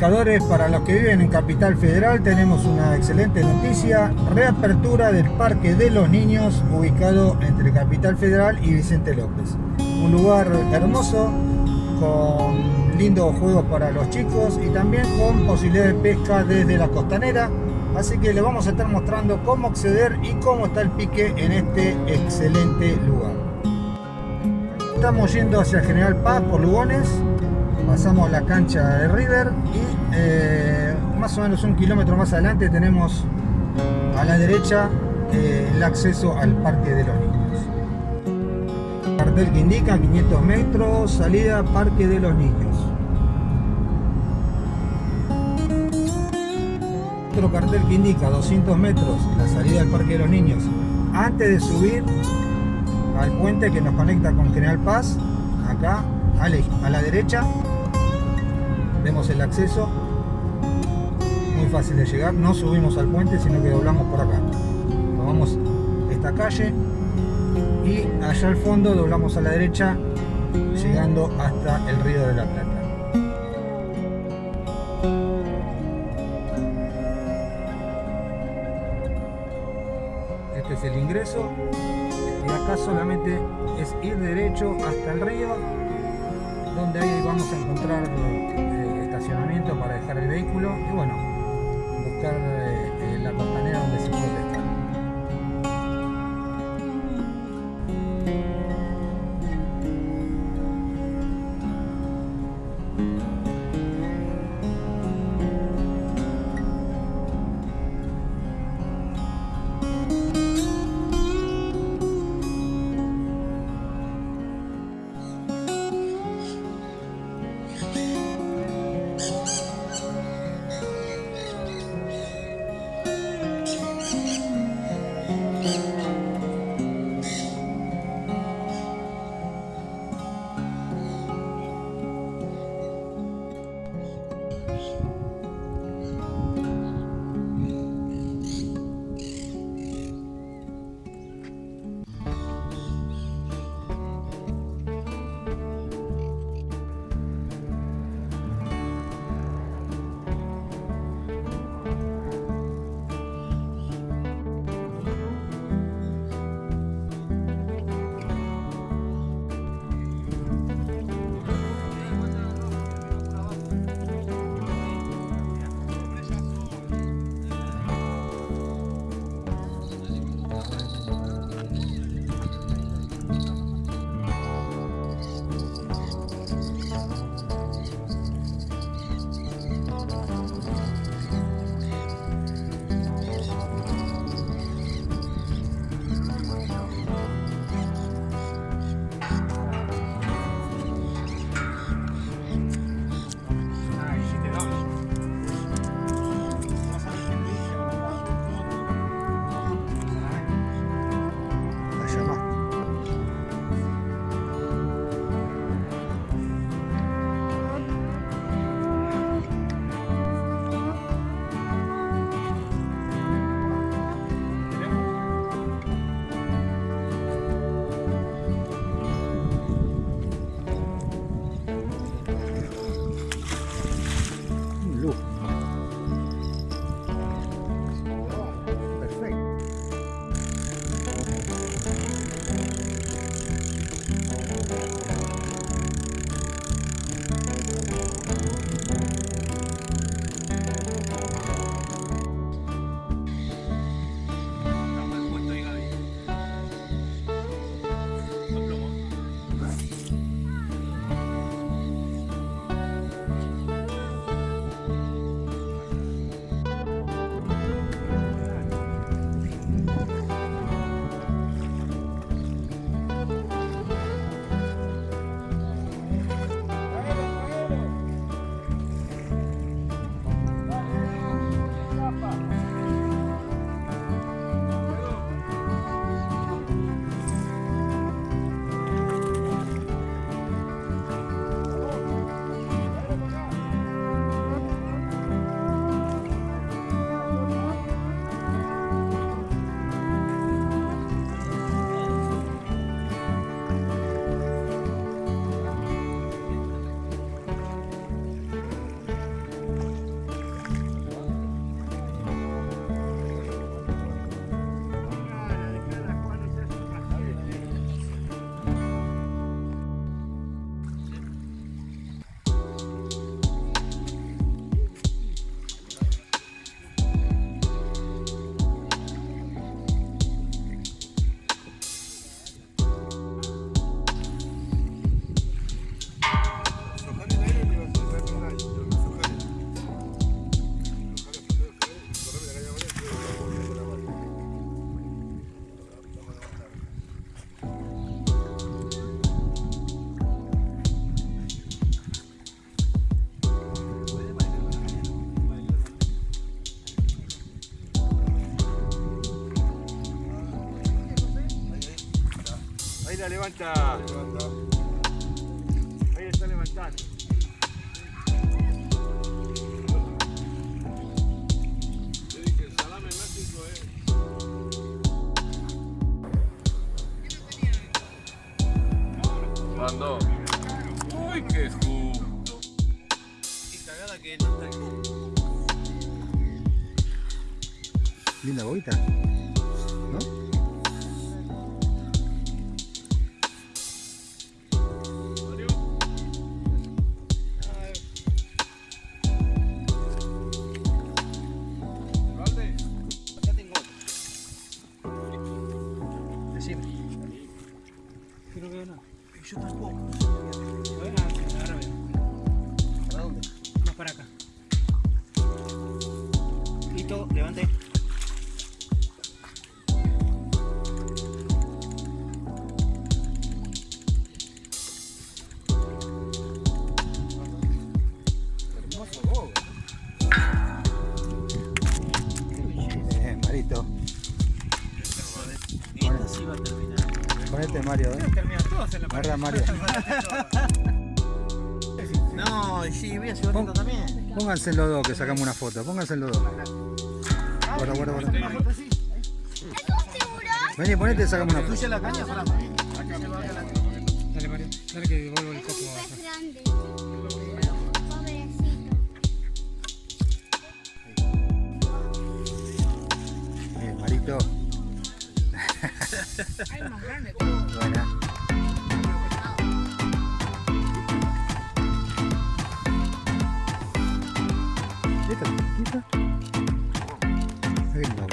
Pescadores, para los que viven en Capital Federal tenemos una excelente noticia, reapertura del Parque de los Niños ubicado entre Capital Federal y Vicente López. Un lugar hermoso, con lindos juegos para los chicos y también con posibilidad de pesca desde la costanera. Así que les vamos a estar mostrando cómo acceder y cómo está el pique en este excelente lugar. Estamos yendo hacia General Paz por Lugones, pasamos la cancha de River y eh, más o menos un kilómetro más adelante tenemos a la derecha eh, el acceso al Parque de los Niños. Cartel que indica 500 metros, salida Parque de los Niños. Otro cartel que indica 200 metros, la salida al Parque de los Niños. Antes de subir al puente que nos conecta con General Paz, acá a la derecha vemos el acceso. Muy fácil de llegar. No subimos al puente sino que doblamos por acá. Tomamos esta calle y allá al fondo doblamos a la derecha llegando hasta el río de la Plata. Este es el ingreso. Y acá solamente es ir derecho hasta el río donde ahí vamos a encontrar para dejar el vehículo y bueno, buscar eh, levanta. Ahí está levantando. Mandó. Uy, qué justo. Qué cagada que no está el Linda boguita. Para acá. Listo, levante. Pónganse los dos que sacamos una foto. Pónganse los dos. Guarda, guarda, guarda. Vení, ponete y sacamos una foto. ¿Tuya la caña? Pará. Dale, Mario. Dale que devuelvo el copo. Pez grande. Pobrecito. Bien, Marito. Hay más grande. Buena. ¿Esta chiquita? Qué lindo.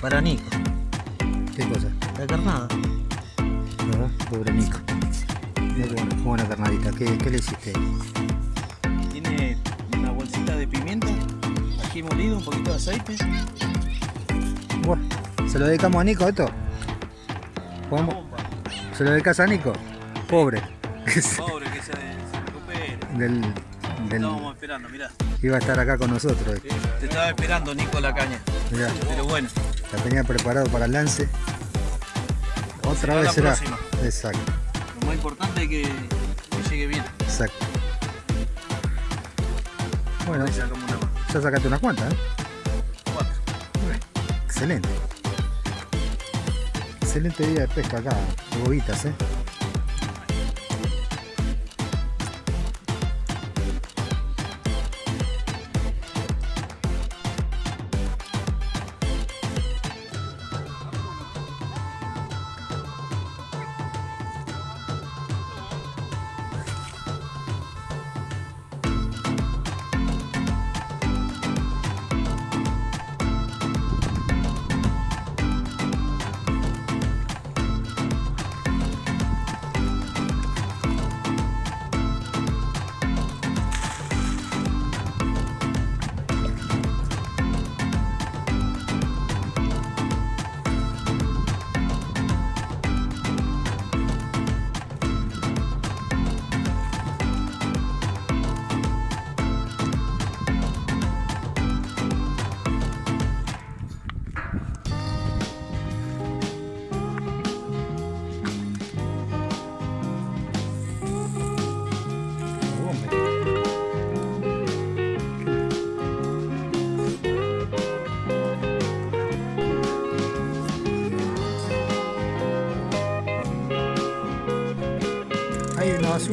Para Nico. ¿Qué cosa? La carnada. ¿Verdad? Pobre Nico. Qué buena, carnadita. ¿Qué, qué le hiciste? Tiene una bolsita de pimienta, ají molido, un poquito de aceite. Bueno, ¿se lo dedicamos a Nico esto? ¿Podemos-. ¿Se lo dedicas a Nico? Pobre. Pobre que se, se recupere. del, del, Estábamos esperando, mirá. iba a estar acá con nosotros. Te estaba esperando Nico la caña. Mirá, Pero bueno, la tenía preparado para el lance. Otra Será vez será. próxima. Exacto, lo más importante es que, que llegue bien. exacto. Bueno, una ya sacaste unas cuantas, ¿eh? Cuatro. Excelente. Excelente día de pesca acá, de bobitas, ¿eh?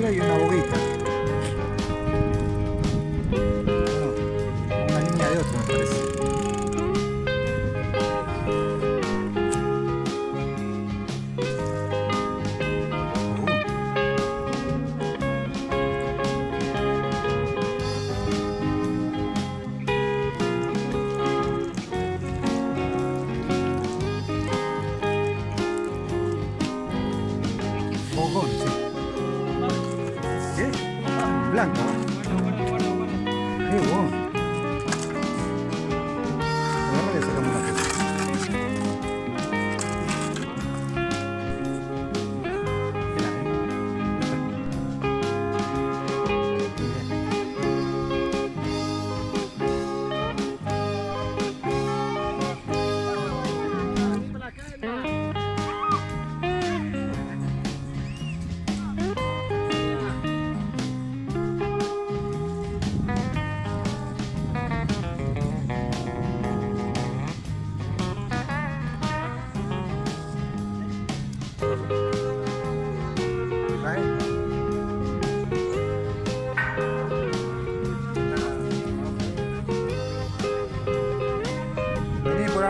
Hay una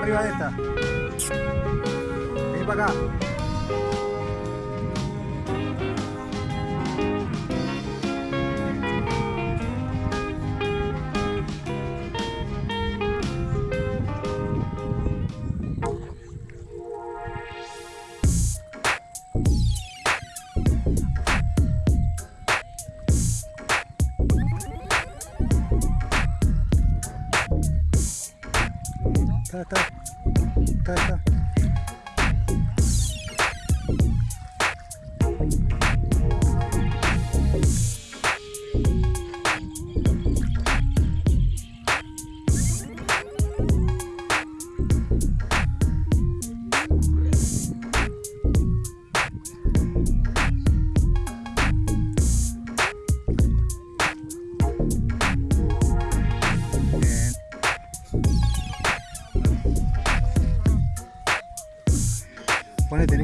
arriba de esta. Vení para acá. たたたた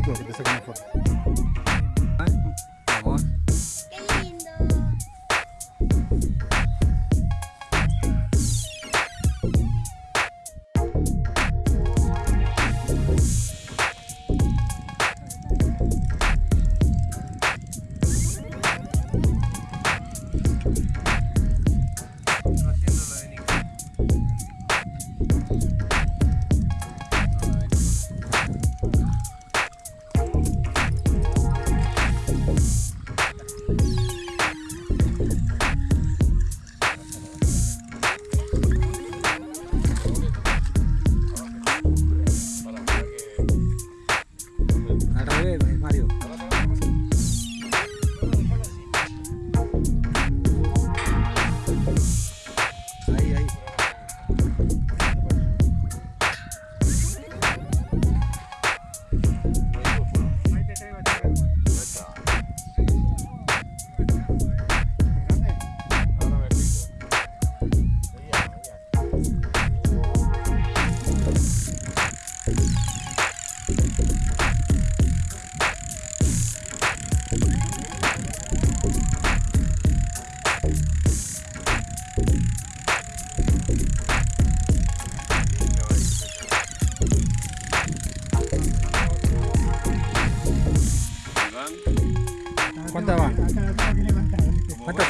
Rico, que te saca una foto.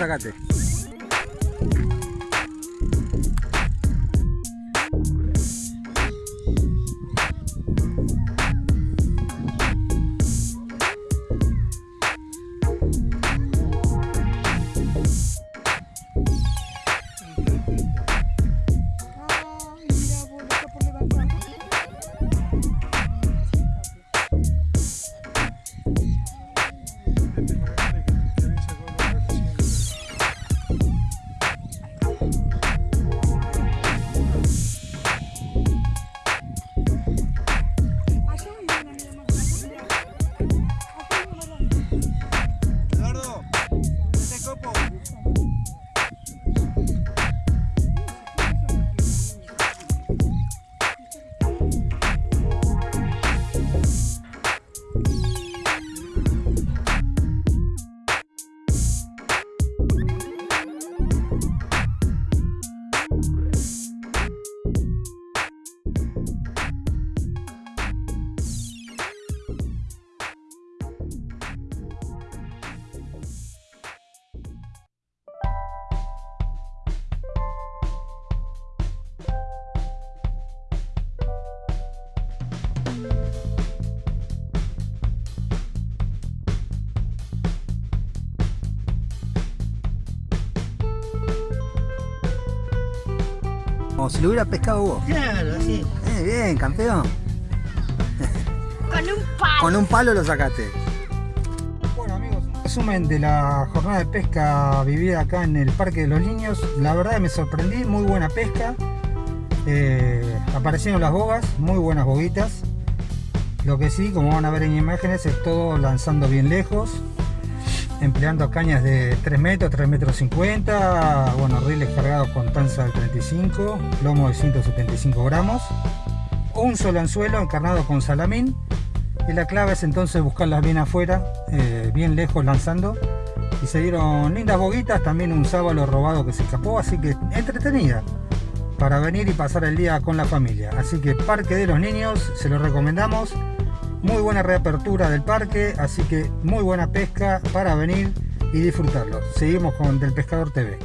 sácate. Como si lo hubiera pescado vos. Claro, así. Eh, bien, campeón. Con un palo. Con un palo lo sacaste. Bueno amigos, un resumen de la jornada de pesca vivida acá en el Parque de los Niños. La verdad me sorprendí, muy buena pesca. Eh, aparecieron las bogas, muy buenas boguitas. Lo que sí, como van a ver en imágenes, es todo lanzando bien lejos. Empleando cañas de 3 metros, 3 metros 50. Bueno, riles cargados con tanza del 35, lomo de 175 gramos. Un solo anzuelo encarnado con salamín y la clave es entonces buscarlas bien afuera, eh, bien lejos lanzando. Y se dieron lindas boguitas, también un sábalo robado que se escapó, así que entretenida para venir y pasar el día con la familia. Así que Parque de los Niños, se lo recomendamos. Muy buena reapertura del parque, así que muy buena pesca para venir y disfrutarlo. Seguimos con Del Pescador TV.